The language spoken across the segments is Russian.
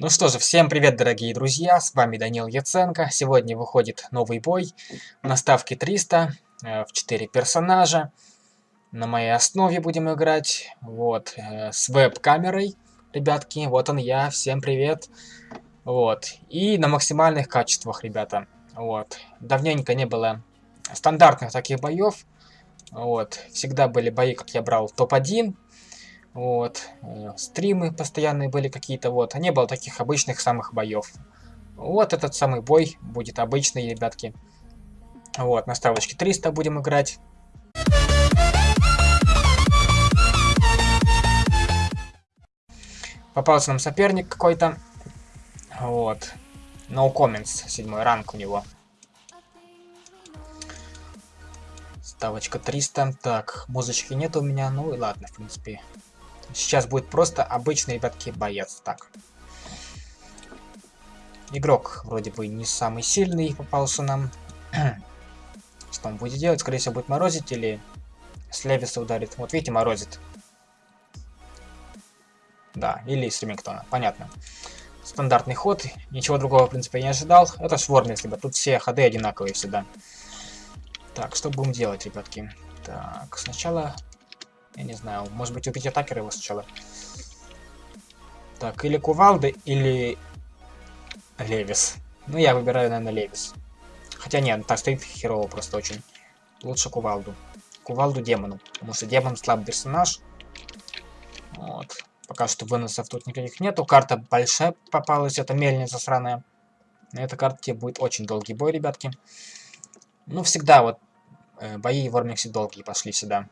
Ну что же, всем привет, дорогие друзья, с вами Данил Яценко. Сегодня выходит новый бой на ставке 300 э, в 4 персонажа. На моей основе будем играть, вот, э, с веб-камерой, ребятки, вот он я, всем привет. Вот, и на максимальных качествах, ребята, вот. Давненько не было стандартных таких боев, вот, всегда были бои, как я брал, топ-1, вот. Э, стримы постоянные были какие-то, вот. А не было таких обычных самых боев. Вот этот самый бой будет обычный, ребятки. Вот, на ставочке 300 будем играть. Попался нам соперник какой-то. Вот. No comments, седьмой ранг у него. Ставочка 300. Так, музычки нет у меня, ну и ладно, в принципе. Сейчас будет просто обычный, ребятки, боец. Так. Игрок вроде бы не самый сильный попался нам. Что он будет делать? Скорее всего, будет морозить или с Левиса ударит. Вот видите, морозит. Да, или с Ремингтона. Понятно. Стандартный ход. Ничего другого, в принципе, я не ожидал. Это если бы. Тут все ходы одинаковые всегда. Так, что будем делать, ребятки? Так, сначала я не знаю, может быть убить атакера его сначала. Так, или Кувалды, или Левис. Ну, я выбираю, наверное, Левис. Хотя нет, так стоит херово просто очень. Лучше Кувалду. Кувалду демону. Потому что демон слабый персонаж. Вот. Пока что выносов тут никаких нету. Карта большая попалась, это мельница сраная. На этой карте будет очень долгий бой, ребятки. Ну, всегда вот э, бои в Ормиксе долгие пошли сюда.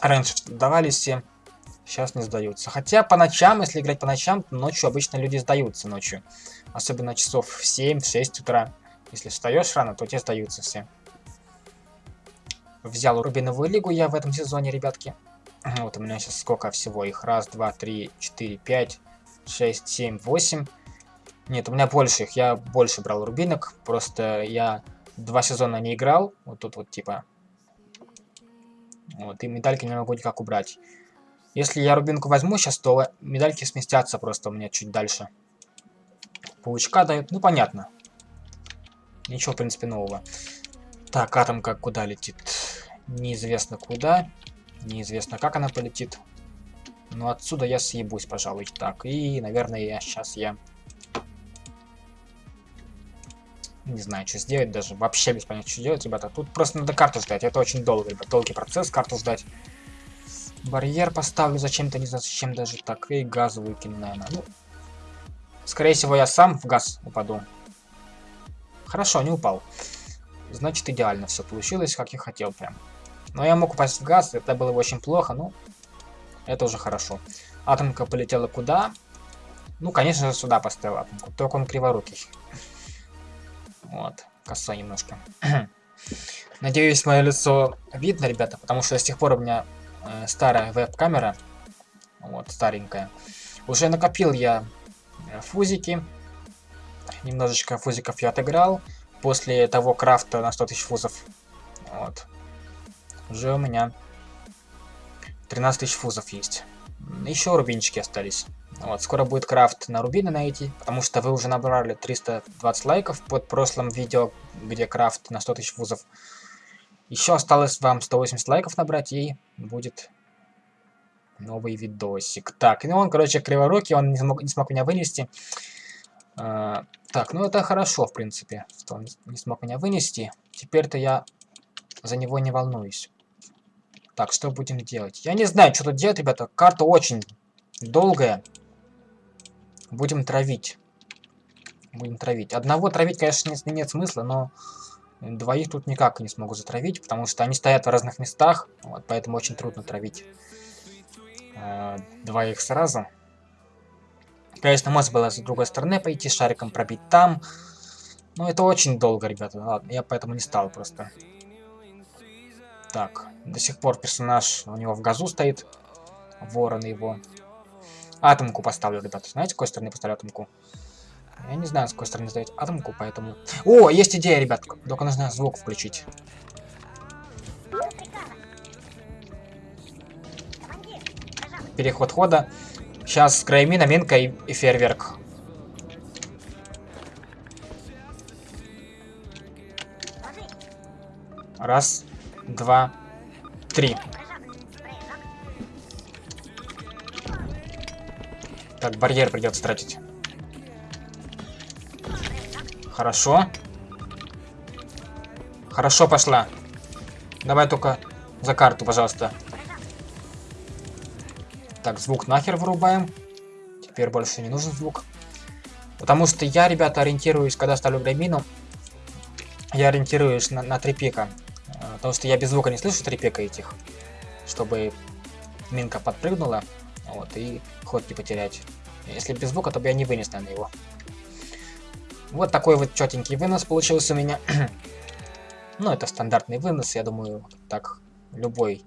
Раньше сдавались все, сейчас не сдаются. Хотя по ночам, если играть по ночам, ночью обычно люди сдаются ночью. Особенно часов в 7-6 утра. Если встаешь рано, то тебе сдаются все. Взял Рубиновую лигу я в этом сезоне, ребятки. Вот у меня сейчас сколько всего их. Раз, два, три, четыре, пять, шесть, семь, восемь. Нет, у меня больше их. Я больше брал рубинок. Просто я два сезона не играл. Вот тут вот типа вот, и медальки не могу никак убрать. Если я рубинку возьму сейчас, то медальки сместятся просто у меня чуть дальше. Паучка дают, ну понятно. Ничего, в принципе, нового. Так, атомка куда летит? Неизвестно куда. Неизвестно, как она полетит. Но отсюда я съебусь, пожалуй. Так, и, наверное, я сейчас я Не знаю, что сделать даже. Вообще без понятия, что делать, ребята. Тут просто надо карту ждать. Это очень долго, ребят. Долгий процесс, карту ждать. Барьер поставлю зачем-то, не знаю, зачем даже так. И газ выкину, наверное. Ну, скорее всего, я сам в газ упаду. Хорошо, не упал. Значит, идеально все получилось, как я хотел прям. Но я мог упасть в газ, это было очень плохо, но это уже хорошо. Атомка полетела куда? Ну, конечно же, сюда поставил атомку, только он криворукий. Вот, коса немножко. Надеюсь, мое лицо видно, ребята, потому что с тех пор у меня э, старая веб-камера. Вот, старенькая. Уже накопил я э, фузики. Немножечко фузиков я отыграл. После того крафта на 100 тысяч фузов. Вот. Уже у меня 13 тысяч фузов есть. Еще рубинчики остались. Вот, скоро будет крафт на рубины найти, потому что вы уже набрали 320 лайков под прошлым видео, где крафт на 100 тысяч вузов. Еще осталось вам 180 лайков набрать, и будет новый видосик. Так, ну он, короче, криворукий, он не смог, не смог меня вынести. А, так, ну это хорошо, в принципе, что он не смог меня вынести. Теперь-то я за него не волнуюсь. Так, что будем делать? Я не знаю, что тут делать, ребята. Карта очень долгая. Будем травить. Будем травить. Одного травить, конечно, нет, нет смысла, но двоих тут никак не смогу затравить, потому что они стоят в разных местах, вот, поэтому очень трудно травить э, двоих сразу. Конечно, можно было с другой стороны пойти, шариком пробить там, но это очень долго, ребята. Ладно, я поэтому не стал просто. Так, до сих пор персонаж у него в газу стоит. Ворон его. Атомку поставлю, ребята. Знаете, с какой стороны поставлю атомку? Я не знаю, с какой стороны ставить атомку, поэтому... О, есть идея, ребят. Только нужно звук включить. Переход хода. Сейчас Краймина, Минка и, и Фейерверк. Раз, два, три. Так, барьер придется тратить. Хорошо. Хорошо пошла. Давай только за карту, пожалуйста. Так, звук нахер вырубаем. Теперь больше не нужен звук. Потому что я, ребята, ориентируюсь, когда ставлю греймину, я ориентируюсь на, на три пика. Э, потому что я без звука не слышу три пика этих. Чтобы минка подпрыгнула, вот, и ход не потерять. Если без звука, то бы я не вынес, наверное, его. Вот такой вот четенький вынос получился у меня. ну, это стандартный вынос, я думаю, так любой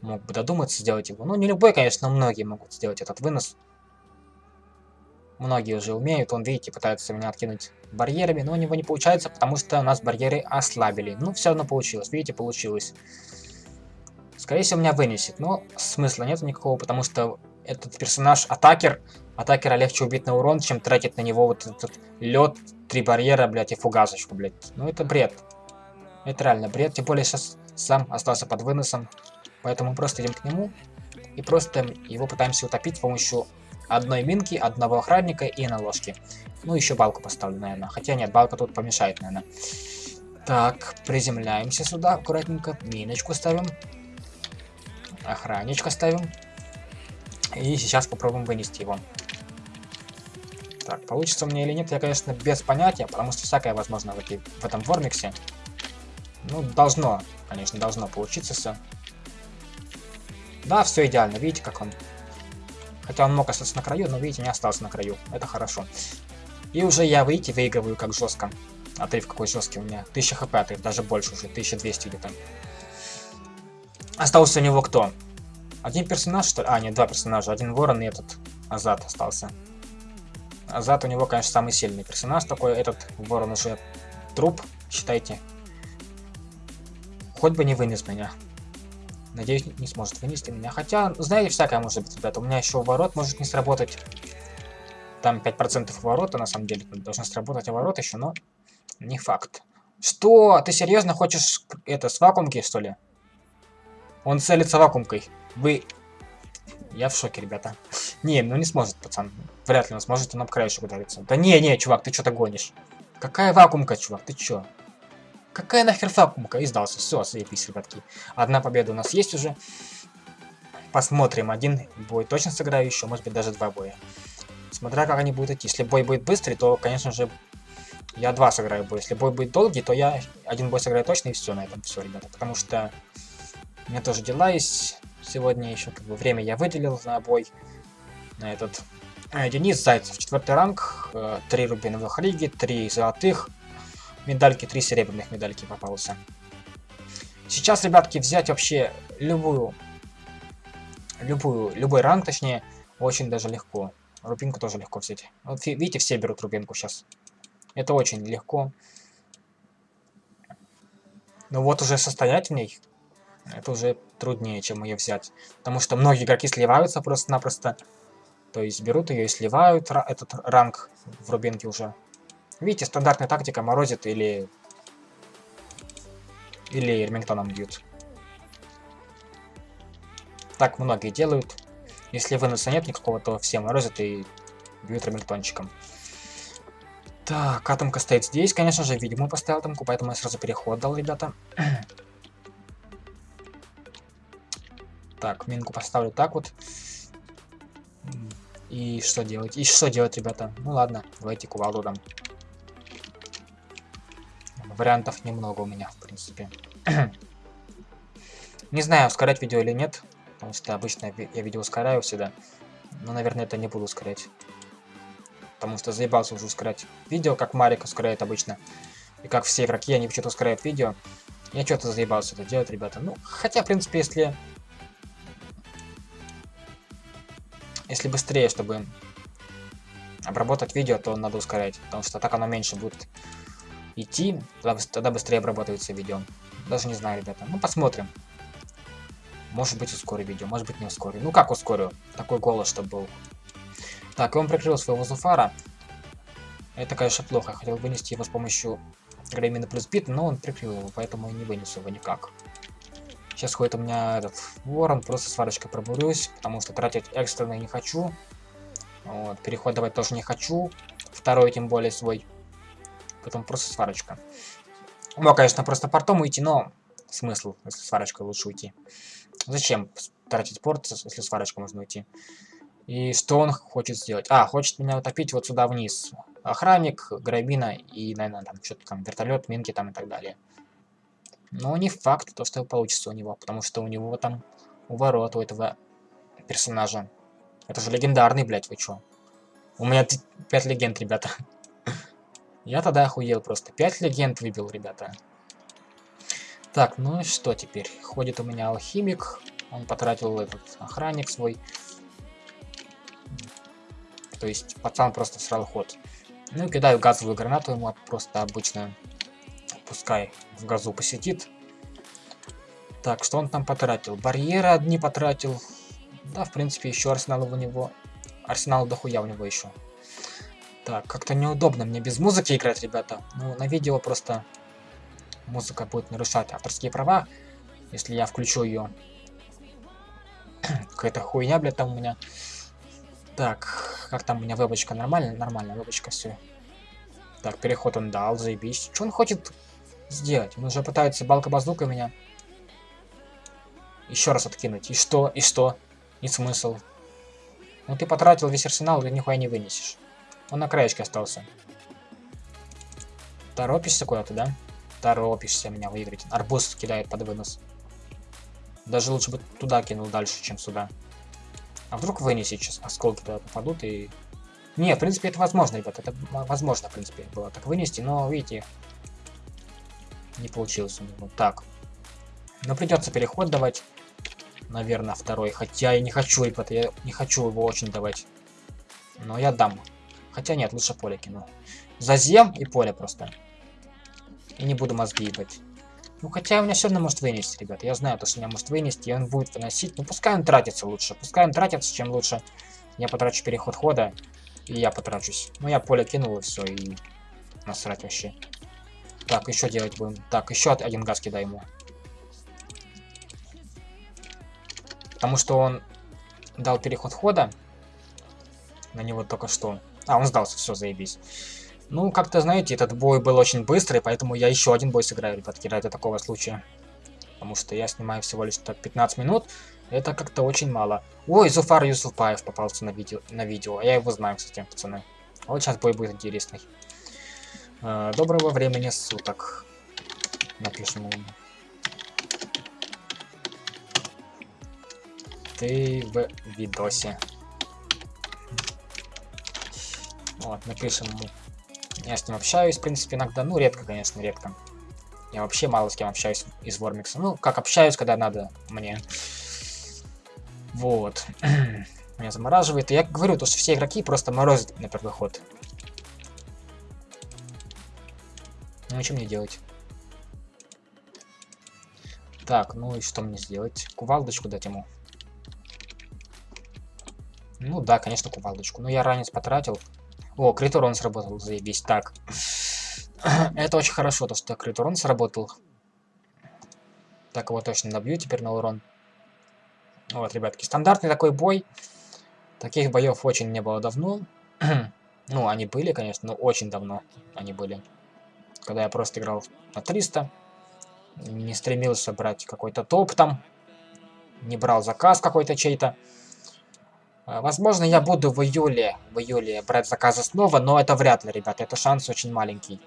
мог бы додуматься сделать его. Ну, не любой, конечно, но многие могут сделать этот вынос. Многие уже умеют, он, видите, пытается меня откинуть барьерами, но у него не получается, потому что у нас барьеры ослабили. Ну, все равно получилось, видите, получилось. Скорее всего, меня вынесет, но смысла нет никакого, потому что этот персонаж атакер, атакера легче убить на урон, чем тратить на него вот этот лед, три барьера, блядь, и фугасочку, блядь. Ну это бред. Это реально бред, тем более сейчас сам остался под выносом. Поэтому просто идем к нему и просто его пытаемся утопить с помощью одной минки, одного охранника и наложки. Ну, еще балку поставлю, наверное. Хотя нет, балка тут помешает, наверное. Так, приземляемся сюда аккуратненько. Миночку ставим. Охранничка ставим. И сейчас попробуем вынести его. Так, получится мне или нет, я, конечно, без понятия, потому что всякое возможно в, эти, в этом вормиксе. Ну, должно, конечно, должно получиться все. Да, все идеально, видите, как он. Хотя он мог остаться на краю, но, видите, не остался на краю. Это хорошо. И уже я, видите, выигрываю как жестко. Отрыв какой жесткий у меня. 1000 хп отрыв, даже больше уже, 1200 где-то. Остался у него кто? Один персонаж, что ли? А, нет, два персонажа. Один ворон и этот Азат остался. Азат у него, конечно, самый сильный персонаж такой. Этот ворон уже труп, считайте. Хоть бы не вынес меня. Надеюсь, не сможет вынести меня. Хотя, знаете, всякое может быть, ребята. У меня еще ворот может не сработать. Там 5% ворота, на самом деле. Должны сработать ворот еще, но не факт. Что? Ты серьезно хочешь это с вакуумки, что ли? Он целится вакуумкой. Вы... Я в шоке, ребята. Не, ну не сможет, пацан. Вряд ли он сможет, он об краешек удариться. Да не, не, чувак, ты что-то гонишь. Какая вакуумка, чувак, ты чё? Какая нахер вакуумка? И сдался. Все, заебись, ребятки. Одна победа у нас есть уже. Посмотрим. Один бой точно сыграю еще, может быть даже два боя. Смотря как они будут идти. Если бой будет быстрый, то, конечно же, я два сыграю бой. Если бой будет долгий, то я один бой сыграю точно и все на этом все, ребята. Потому что у меня тоже дела есть. Сегодня еще как бы время я выделил на бой. На этот. Э, Денис Зайцев, четвертый ранг, э, три рубиновых лиги, три золотых, медальки, три серебряных медальки попался. Сейчас, ребятки, взять вообще любую, любую, любой ранг, точнее, очень даже легко. Рубинку тоже легко взять. Вот видите, все берут рубинку сейчас. Это очень легко. Но вот уже состоять в ней это уже труднее, чем ее взять. Потому что многие игроки сливаются просто-напросто. То есть берут ее и сливают этот ранг в рубинке уже. Видите, стандартная тактика морозит или... Или Ремингтоном бьют. Так многие делают. Если выноса нет никакого, то все морозят и бьют Ремингтончиком. Так, атомка стоит здесь, конечно же, видимо, поставил атомку, поэтому я сразу переход дал, ребята. Так, минку поставлю так вот. И что делать? И что делать, ребята? Ну ладно, давайте кувалду дам. Вариантов немного у меня, в принципе. не знаю, ускорять видео или нет. Потому что обычно я видео ускоряю всегда. Но, наверное, это не буду ускорять. Потому что заебался уже ускорять видео, как Марик ускоряет обычно. И как все игроки, они почему-то ускоряют видео. Я что-то заебался это делать, ребята. Ну, хотя, в принципе, если Если быстрее, чтобы обработать видео, то надо ускорять, потому что так оно меньше будет идти, тогда, быстрее обрабатывается видео. Даже не знаю, ребята. Ну, посмотрим. Может быть, ускорю видео, может быть, не ускорю. Ну, как ускорю? Такой голос, чтобы был. Так, он прикрыл своего Зуфара. Это, конечно, плохо. Я хотел вынести его с помощью Греймина плюс бит, но он прикрыл его, поэтому я не вынесу его никак. Сейчас ходит у меня этот ворон, просто сварочкой пробурюсь, потому что тратить экстренный не хочу. Вот, переход давать тоже не хочу. Второй, тем более, свой. Потом просто сварочка. Мог, конечно, просто портом уйти, но смысл, если сварочкой лучше уйти. Зачем тратить порт, если сварочкой можно уйти? И что он хочет сделать? А, хочет меня утопить вот сюда вниз. Охранник, грабина и, наверное, там что-то там, вертолет, минки там и так далее. Но не факт, то, что получится у него, потому что у него там уворот у этого персонажа. Это же легендарный, блядь, вы чё? У меня 5 легенд, ребята. Я тогда охуел просто. 5 легенд выбил, ребята. Так, ну и что теперь? Ходит у меня алхимик. Он потратил этот охранник свой. То есть пацан просто срал ход. Ну и кидаю газовую гранату ему просто обычно. Пускай в газу посетит. Так, что он там потратил? Барьеры одни потратил. Да, в принципе, еще арсенал у него. Арсенал дохуя у него еще. Так, как-то неудобно мне без музыки играть, ребята. Ну, на видео просто музыка будет нарушать авторские права, если я включу ее. Какая-то хуйня, блядь, там у меня. Так, как там у меня вебочка? Нормально? Нормально, вебочка, все. Так, переход он дал, заебись. Что он хочет сделать? Он уже пытается балка-базука меня еще раз откинуть. И что? И что? И смысл? Ну ты потратил весь арсенал, ты нихуя не вынесешь. Он на краечке остался. Торопишься куда-то, да? Торопишься меня выиграть. Арбуз кидает под вынос. Даже лучше бы туда кинул дальше, чем сюда. А вдруг вынесет сейчас, осколки туда попадут и... Не, в принципе, это возможно, ребят. Это возможно, в принципе, было так вынести, но, видите, не получилось у него. Так. Но придется переход давать. Наверное, второй. Хотя я не хочу, я не хочу его очень давать. Но я дам. Хотя нет, лучше поле кину. Зазем и поле просто. И не буду мозги ебать. Ну, хотя у меня все равно может вынести, ребята. Я знаю, то, что меня может вынести, и он будет выносить. Ну, пускай он тратится лучше. Пускай он тратится, чем лучше. Я потрачу переход хода, и я потрачусь. Ну, я поле кинул, и все, и насрать вообще. Так, еще делать будем. Так, еще один газ кидай ему. Потому что он дал переход хода. На него только что. А, он сдался, все, заебись. Ну, как-то, знаете, этот бой был очень быстрый, поэтому я еще один бой сыграю, ребятки, ради такого случая. Потому что я снимаю всего лишь так 15 минут. Это как-то очень мало. Ой, Зуфар Юсуфаев попался на видео. На видео. Я его знаю, кстати, пацаны. Вот сейчас бой будет интересный. Э, доброго времени суток. Напишем ему. Ты в видосе. Вот, напишем ему. Я с ним общаюсь, в принципе, иногда. Ну, редко, конечно, редко. Я вообще мало с кем общаюсь из Вормикса. Ну, как общаюсь, когда надо мне. Вот. Меня замораживает. И я говорю, то, что все игроки просто морозят на первый ход. Ну, что мне делать? Так, ну и что мне сделать? Кувалдочку дать ему. Ну да, конечно, кувалдочку. Но я ранец потратил. О, крит урон сработал, заебись. Так. Это очень хорошо, то что крит урон сработал. Так, его точно добью теперь на урон. Вот, ребятки, стандартный такой бой. Таких боев очень не было давно. ну, они были, конечно, но очень давно они были. Когда я просто играл на 300. Не стремился брать какой-то топ там. Не брал заказ какой-то чей-то. А, возможно, я буду в июле, в июле брать заказы снова, но это вряд ли, ребята, это шанс очень маленький.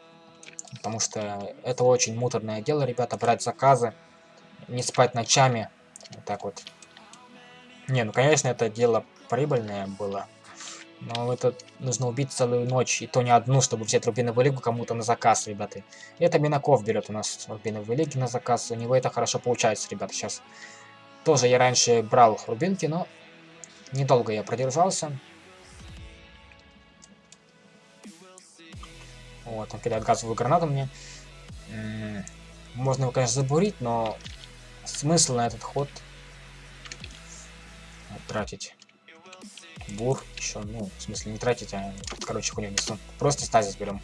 Потому что это очень муторное дело, ребята, брать заказы, не спать ночами, вот так вот. Не, ну, конечно, это дело прибыльное было, но это нужно убить целую ночь, и то не одну, чтобы взять Рубиновую Лигу кому-то на заказ, ребята. Это Минаков берет у нас Рубиновую Лиги на заказ, у него это хорошо получается, ребята, сейчас. Тоже я раньше брал Рубинки, но Недолго я продержался. Вот, он кидает газовую гранату мне. Можно его, конечно, забурить, но смысл на этот ход тратить. Бур еще, ну, в смысле, не тратить, а, короче, хуйню несу. Просто стазис берем.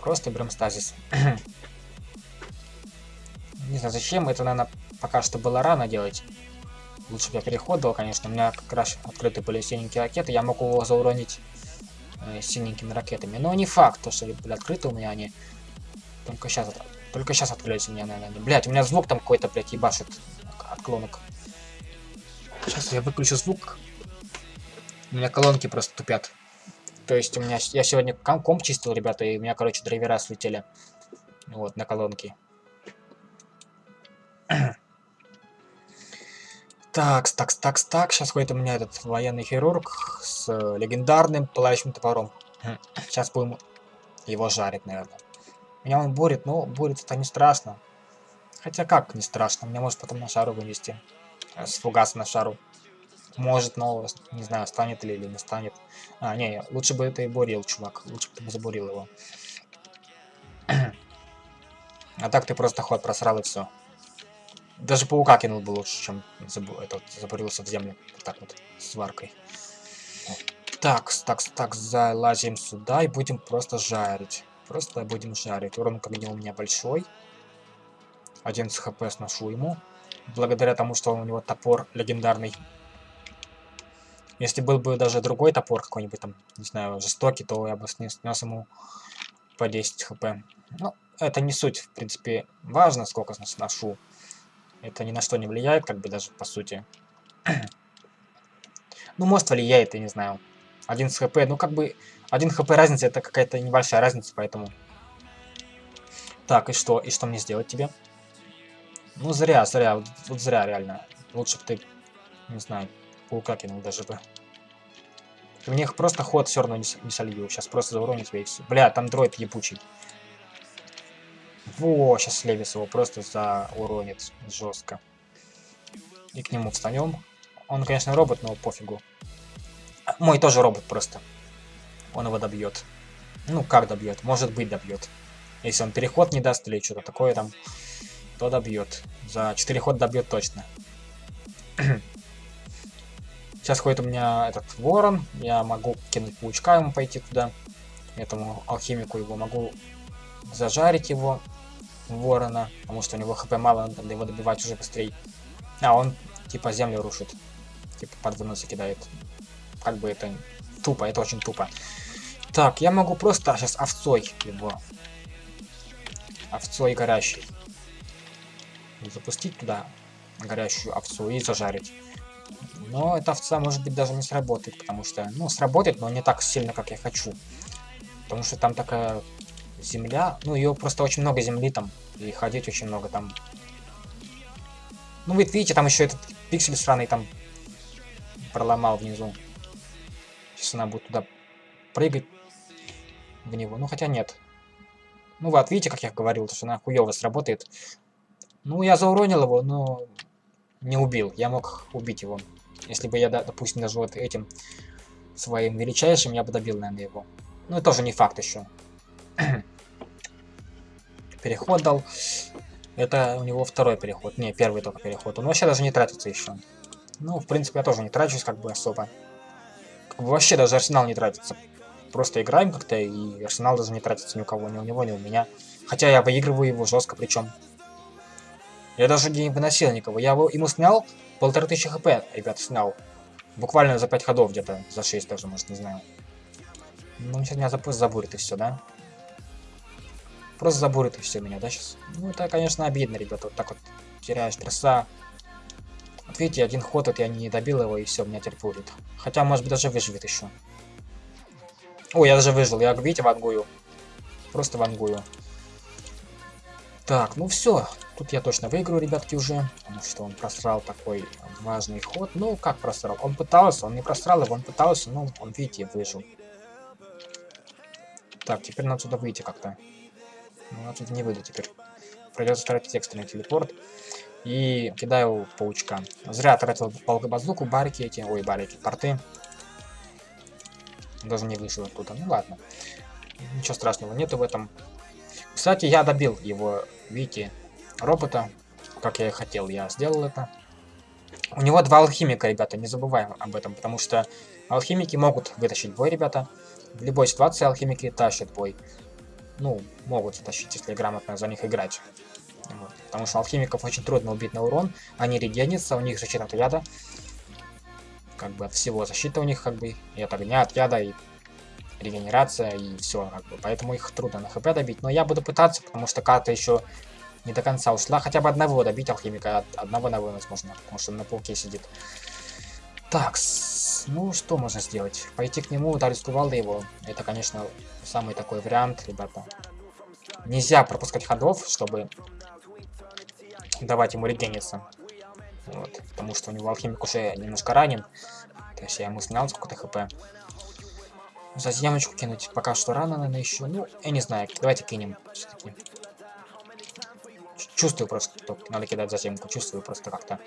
Просто берем стазис. не знаю, зачем. Это, наверное, пока что было рано делать. Лучше бы я переход дал, конечно. У меня как раз открыты были синенькие ракеты. Я могу его зауронить э, синенькими ракетами. Но не факт, то, что были открыты у меня они. Только сейчас, только сейчас открылись у меня, наверное. Блять, у меня звук там какой-то, блядь, ебашит от колонок. Сейчас я выключу звук. У меня колонки просто тупят. То есть у меня... Я сегодня комп чистил, ребята, и у меня, короче, драйвера слетели. Вот, на колонки. Так, так, так, так. Сейчас ходит у меня этот военный хирург с э, легендарным пылающим топором. Сейчас будем его жарить, наверное. Меня он бурит, но бурит это не страшно. Хотя как не страшно, меня может потом на шару вынести. Э, с фугаса на шару. Может, но не знаю, станет ли или не станет. А, не, лучше бы это и бурил, чувак. Лучше бы ты забурил его. а так ты просто ход просрал и все. Даже паука кинул бы лучше, чем забу этот, забурился в землю. Вот так вот, сваркой. Так, так, так, залазим сюда и будем просто жарить. Просто будем жарить. Урон к огню у меня большой. 11 хп сношу ему. Благодаря тому, что у него топор легендарный. Если был бы даже другой топор какой-нибудь там, не знаю, жестокий, то я бы снес, ему по 10 хп. Ну, это не суть, в принципе, важно, сколько сношу. Это ни на что не влияет, как бы даже по сути. ну, может влияет, я не знаю. Один с хп, ну как бы, один хп разница, это какая-то небольшая разница, поэтому... Так, и что? И что мне сделать тебе? Ну, зря, зря, вот, вот зря реально. Лучше бы ты, не знаю, паука кинул даже бы. Мне их просто ход все равно не, солью. Сейчас просто зауроню тебя и все. Бля, там дроид ебучий. Во, сейчас Левис его просто зауронит жестко. И к нему встанем. Он, конечно, робот, но пофигу. Мой тоже робот просто. Он его добьет. Ну, как добьет? Может быть, добьет. Если он переход не даст или что-то такое там, то добьет. За 4 хода добьет точно. Сейчас ходит у меня этот ворон. Я могу кинуть паучка ему пойти туда. Этому алхимику его могу зажарить его ворона, потому что у него хп мало, надо его добивать уже быстрее. А, он типа землю рушит. Типа под выносы кидает. Как бы это тупо, это очень тупо. Так, я могу просто сейчас овцой его. Овцой горящий. Запустить туда горящую овцу и зажарить. Но эта овца может быть даже не сработает, потому что, ну, сработает, но не так сильно, как я хочу. Потому что там такая земля, ну, ее просто очень много земли там, и ходить очень много там. Ну, вы видите, там еще этот пиксель сраный там проломал внизу. Сейчас она будет туда прыгать в него. Ну, хотя нет. Ну, вот, видите, как я говорил, что она хуево сработает. Ну, я зауронил его, но не убил. Я мог убить его. Если бы я, допустим, даже вот этим своим величайшим, я бы добил, наверное, его. Ну, это тоже не факт еще. переход дал. Это у него второй переход. Не, первый только переход. Он вообще даже не тратится еще. Ну, в принципе, я тоже не трачусь как бы особо. Как бы вообще даже арсенал не тратится. Просто играем как-то, и арсенал даже не тратится ни у кого, ни у него, ни у меня. Хотя я выигрываю его жестко, причем. Я даже не выносил никого. Я его, ему снял полторы тысячи хп, ребят, снял. Буквально за 5 ходов где-то, за 6 даже, может, не знаю. Ну, сейчас меня забурит и все, да? Просто забурит и все меня, да, сейчас? Ну, это, конечно, обидно, ребята, вот так вот теряешь трасса. Вот видите, один ход, вот я не добил его, и все, меня теперь будет. Хотя, может быть, даже выживет еще. О, я даже выжил, я, видите, вангую. Просто вангую. Так, ну все. Тут я точно выиграю, ребятки, уже. Потому что он просрал такой важный ход. Ну, как просрал? Он пытался, он не просрал его, он пытался, но он, видите, выжил. Так, теперь надо сюда выйти как-то. Ну, отсюда не выйду теперь. Придется тратить экстренный телепорт. И кидаю паучка. Зря тратил базуку, барики эти, ой, барики, порты. Даже не вышел оттуда. Ну ладно. Ничего страшного нету в этом. Кстати, я добил его, видите, робота. Как я и хотел, я сделал это. У него два алхимика, ребята, не забываем об этом, потому что алхимики могут вытащить бой, ребята. В любой ситуации алхимики тащат бой. Ну, могут тащить, если грамотно за них играть. Вот. Потому что алхимиков очень трудно убить на урон. Они регенятся, у них защита от яда. Как бы от всего защита у них, как бы, и от огня, от яда, и регенерация, и все, как бы. Поэтому их трудно на хп добить. Но я буду пытаться, потому что карта еще не до конца ушла. Хотя бы одного добить алхимика, одного на вынос можно, потому что на пауке сидит. Так, ну что можно сделать? Пойти к нему, ударить кувалды его. Это, конечно, самый такой вариант, ребята. Нельзя пропускать ходов, чтобы давать ему регениться. Вот, потому что у него алхимик уже немножко ранен. То есть я ему снял сколько-то хп. За ямочку кинуть пока что рано, наверное, еще. Ну, я не знаю, давайте кинем все-таки. Чувствую просто, что надо кидать заземку, чувствую просто как-то.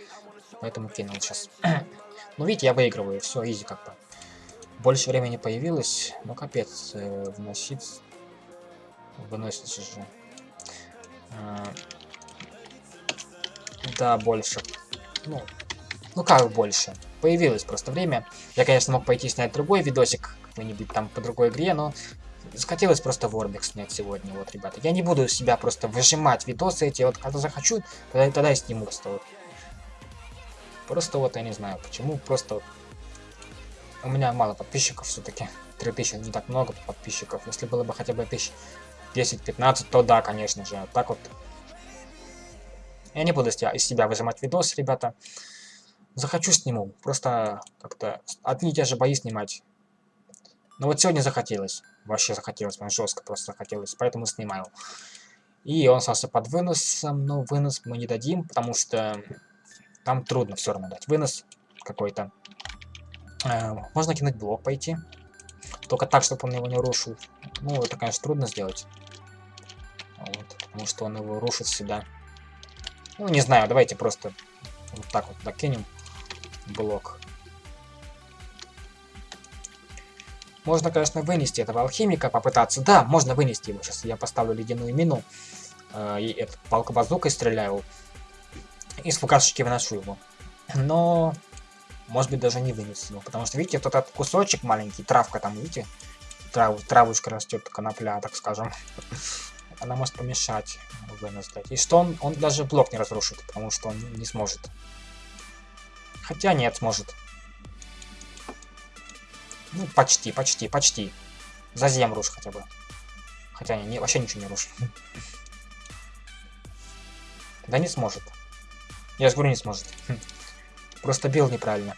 Поэтому кинул сейчас. ну, видите, я выигрываю, все, изи как бы. Больше времени появилось, ну капец, э, вносить... Выносится же. А, да, больше. Ну, ну как больше? Появилось просто время. Я, конечно, мог пойти снять другой видосик, какой-нибудь там по другой игре, но захотелось просто Warbeck снять сегодня, вот, ребята. Я не буду себя просто выжимать видосы эти, вот, когда захочу, тогда, тогда я сниму просто вот. Просто вот, я не знаю, почему, просто вот. У меня мало подписчиков все-таки. 3000 не так много подписчиков. Если было бы хотя бы 1000 10-15, то да, конечно же. А так вот. Я не буду из себя выжимать видос, ребята. Захочу сниму. Просто как-то одни и те же бои снимать. Но вот сегодня захотелось. Вообще захотелось, прям жестко просто захотелось, поэтому снимаю. И он остался под выносом, но вынос мы не дадим, потому что там трудно все равно дать вынос какой-то. Э, можно кинуть блок пойти. Только так, чтобы он его не рушил. Ну, это, конечно, трудно сделать. Вот, потому что он его рушит всегда. Ну, не знаю, давайте просто вот так вот докинем блок. Можно, конечно, вынести этого алхимика, попытаться. Да, можно вынести его. Сейчас я поставлю ледяную мину. Э, и этот палка базукой стреляю. И с фугасочки выношу его. Но... Может быть, даже не вынести его. Потому что, видите, вот этот кусочек маленький, травка там, видите? Трав, травушка растет, конопля, так скажем. Она может помешать вынос. И что он, он даже блок не разрушит, потому что он не сможет. Хотя нет, сможет. Ну, почти, почти, почти. За зем руш хотя бы. Хотя не, не, вообще ничего не рушит. Да не сможет. Я же говорю, не сможет. Просто бил неправильно.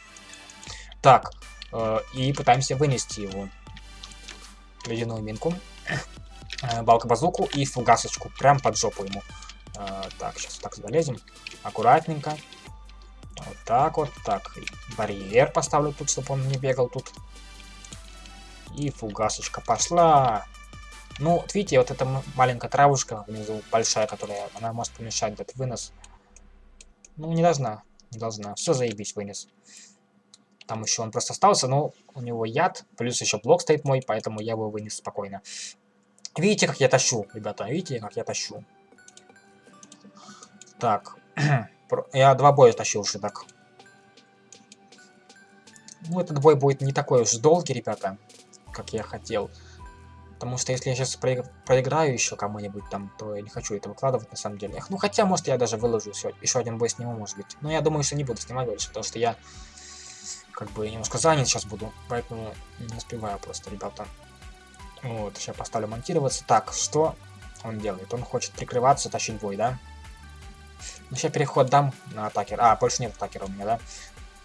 Так, э, и пытаемся вынести его. Ледяную минку. Э, Балка-базуку и фугасочку. Прям под жопу ему. Э, так, сейчас так залезем. Аккуратненько. Вот так вот. Так, барьер поставлю тут, чтобы он не бегал тут. И фугасочка пошла. Ну, вот видите, вот эта маленькая травушка внизу, большая, которая, она может помешать этот вынос. Ну, не должна, не должна. Все заебись, вынес. Там еще он просто остался, но у него яд, плюс еще блок стоит мой, поэтому я его вынес спокойно. Видите, как я тащу, ребята, видите, как я тащу. Так, я два боя тащил уже так. Ну, этот бой будет не такой уж долгий, ребята как я хотел. Потому что если я сейчас проиграю еще кому-нибудь там, то я не хочу это выкладывать на самом деле. Ну хотя, может, я даже выложу еще, один бой сниму, может быть. Но я думаю, что не буду снимать больше, потому что я как бы немножко занят сейчас буду. Поэтому не успеваю просто, ребята. Вот, сейчас поставлю монтироваться. Так, что он делает? Он хочет прикрываться, тащить бой, да? Ну, сейчас переход дам на атакер. А, больше нет атакера у меня, да?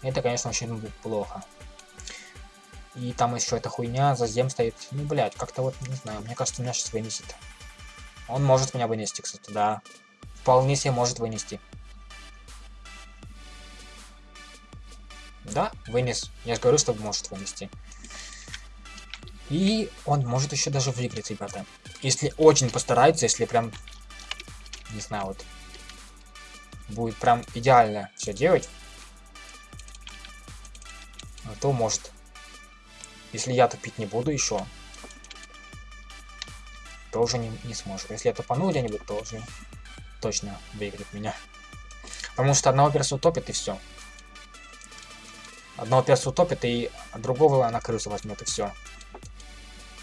Это, конечно, очень плохо. И там еще эта хуйня, за зем стоит. Ну, блядь, как-то вот, не знаю, мне кажется, меня сейчас вынесет. Он может меня вынести, кстати, да. Вполне себе может вынести. Да, вынес. Я же говорю, что может вынести. И он может еще даже выиграть, ребята. Если очень постарается, если прям, не знаю, вот, будет прям идеально все делать, то может. Если я тупить не буду еще, то уже не, не сможет. Если я тупану где-нибудь, то уже точно выиграет меня. Потому что одного персу топит и все. Одного перса утопит, и другого на крысу возьмет, и все.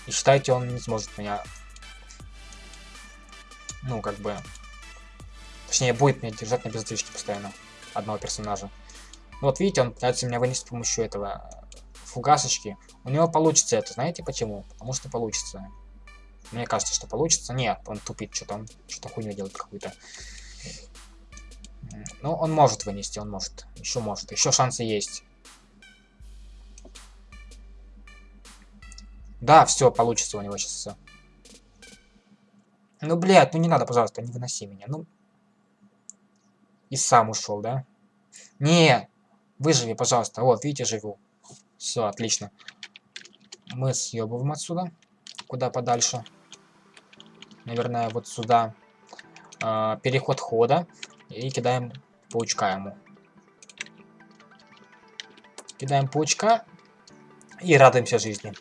И считайте, он не сможет меня... Ну, как бы... Точнее, будет меня держать на бездвижке постоянно. Одного персонажа. Ну, вот видите, он пытается меня вынести с помощью этого фугасочки. У него получится это. Знаете почему? Потому что получится. Мне кажется, что получится. Нет, он тупит, что-то он что-то хуйню делает какую-то. Ну, он может вынести, он может. Еще может. Еще шансы есть. Да, все, получится у него сейчас. Ну, блядь, ну не надо, пожалуйста, не выноси меня. Ну. И сам ушел, да? Не, выживи, пожалуйста. Вот, видите, живу. Все, отлично. Мы съебываем отсюда. Куда подальше. Наверное, вот сюда. Э, переход хода. И кидаем паучка ему. Кидаем паучка. И радуемся жизни.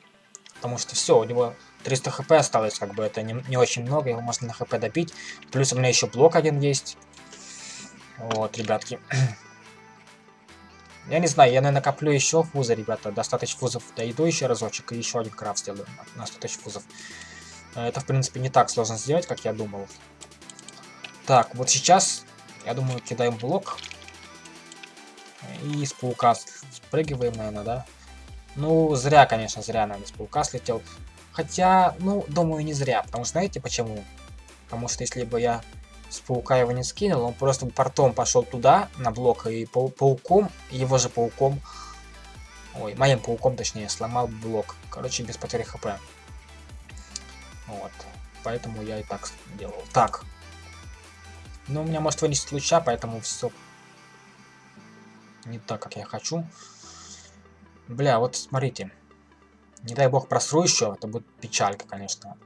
Потому что все, у него 300 хп осталось, как бы это не, не очень много, его можно на хп добить. Плюс у меня еще блок один есть. Вот, ребятки. Я не знаю, я, наверное, накоплю еще фузы, ребята. Достаточно фузов дойду еще разочек и еще один крафт сделаю. Достаточно фузов. Э, это, в принципе, не так сложно сделать, как я думал. Так, вот сейчас, я думаю, кидаем блок. И с паука спрыгиваем, наверное, да? Ну, зря, конечно, зря, наверное, с паука слетел. Хотя, ну, думаю, не зря. Потому что, знаете почему? Потому что если бы я с паука его не скинул, он просто портом пошел туда, на блок, и пау пауком, его же пауком, ой, моим пауком, точнее, сломал блок. Короче, без потери хп. Вот. Поэтому я и так делал. Так. Ну, у меня может вынести луча, поэтому все не так, как я хочу. Бля, вот смотрите. Не дай бог просру еще, это будет печалька, конечно.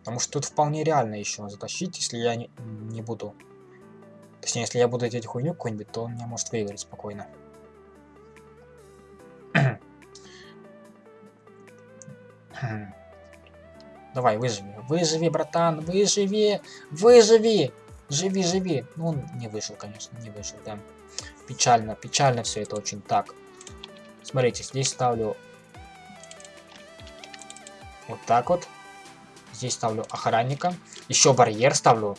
Потому что тут вполне реально еще затащить, если я не, не буду... Точнее, если я буду делать хуйню какую-нибудь, то он меня может выиграть спокойно. Давай, выживи. Выживи, братан, выживи! Выживи! Живи, живи! Ну, он не вышел, конечно, не вышел, да. Печально, печально все это очень так. Смотрите, здесь ставлю вот так вот. Здесь ставлю охранника. Еще барьер ставлю.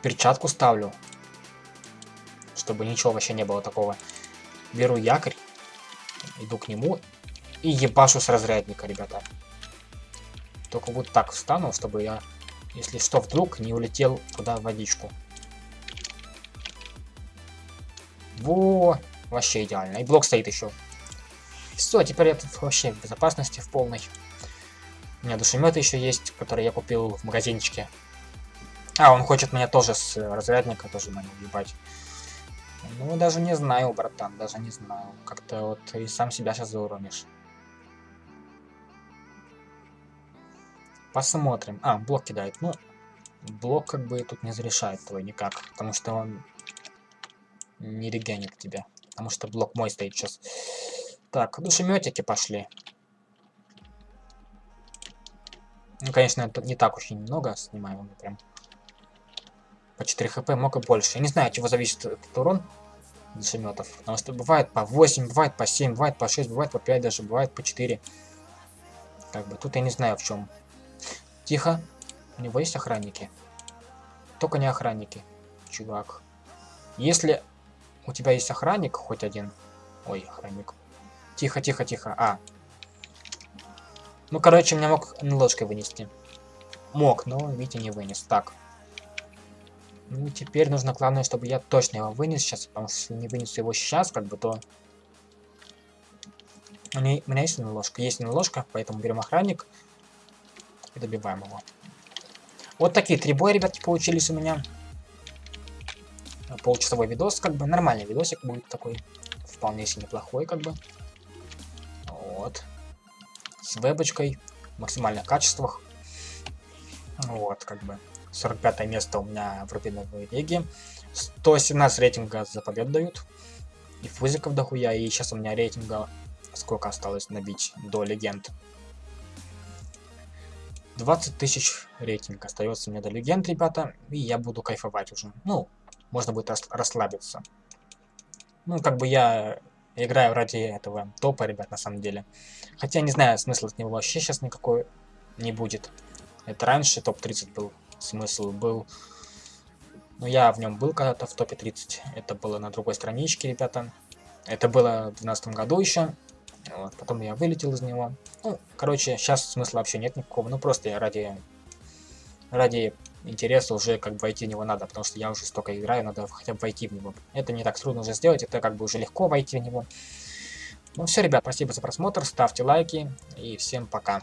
Перчатку ставлю. Чтобы ничего вообще не было такого. Беру якорь. Иду к нему. И ебашу с разрядника, ребята. Только вот так встану, чтобы я, если что, вдруг не улетел туда в водичку. Во! Вообще идеально. И блок стоит еще. Все, теперь я тут вообще в безопасности в полной. У меня душеметы еще есть, которые я купил в магазинчике. А, он хочет меня тоже с разрядника тоже на ебать. Ну, даже не знаю, братан, даже не знаю. Как-то вот и сам себя сейчас зауронишь. Посмотрим. А, блок кидает. Ну, блок как бы тут не зарешает твой никак. Потому что он не регенит тебя. Потому что блок мой стоит сейчас. Так, душеметики пошли. Ну, конечно, это не так очень много снимаем, прям по 4 хп, много больше. Я не знаю, от чего зависит этот урон душеметов. Потому что бывает по 8, бывает по 7, бывает по 6, бывает по 5 даже, бывает по 4. Как бы тут я не знаю в чем. Тихо. У него есть охранники? Только не охранники, чувак. Если у тебя есть охранник хоть один... Ой, охранник. Тихо, тихо, тихо. А, ну, короче, меня мог ложкой вынести. Мог, но, видите, не вынес. Так. Ну, теперь нужно, главное, чтобы я точно его вынес сейчас, потому что если не вынесу его сейчас, как бы, то... У меня, есть ложка? Есть ложка, поэтому берем охранник и добиваем его. Вот такие три боя, ребятки, получились у меня. Полчасовой видос, как бы, нормальный видосик будет такой. Вполне себе неплохой, как бы. Вот с вебочкой в максимальных качествах. Вот, как бы. 45 место у меня в рубиновой лиге. 117 рейтинга за победу дают. И фузиков дохуя. И сейчас у меня рейтинга сколько осталось набить до легенд. 20 тысяч рейтинг остается мне до легенд, ребята. И я буду кайфовать уже. Ну, можно будет расслабиться. Ну, как бы я играю ради этого топа, ребят, на самом деле. Хотя не знаю, смысла от него вообще сейчас никакой не будет. Это раньше топ-30 был. Смысл был. Но я в нем был когда-то в топе 30. Это было на другой страничке, ребята. Это было в 2012 году еще. Вот, потом я вылетел из него. Ну, короче, сейчас смысла вообще нет никакого. Ну, просто я ради, ради интереса уже как бы войти в него надо, потому что я уже столько играю, надо хотя бы войти в него. Это не так трудно уже сделать, это как бы уже легко войти в него. Ну все, ребят, спасибо за просмотр, ставьте лайки и всем пока.